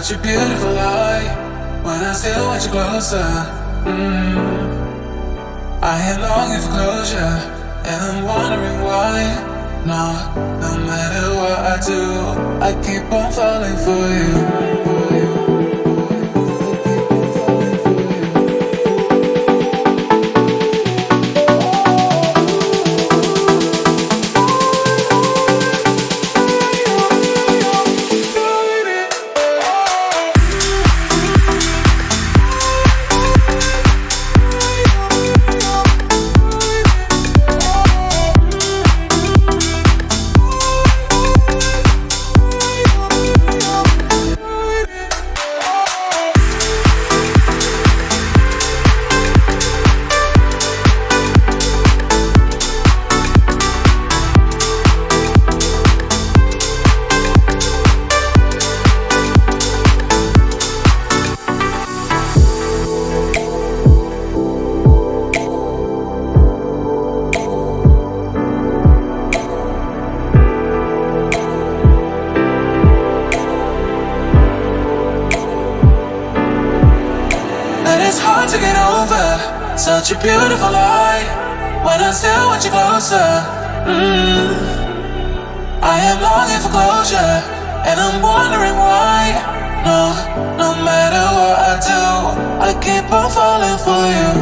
such a beautiful lie when I still want you closer. Mm. I am longing for closure, and I'm wondering why. No, no matter what I do, I keep on falling. For you. Such a beautiful lie when I still want you closer. Mm. I am longing for closure, and I'm wondering why. No, no matter what I do, I keep on falling for you.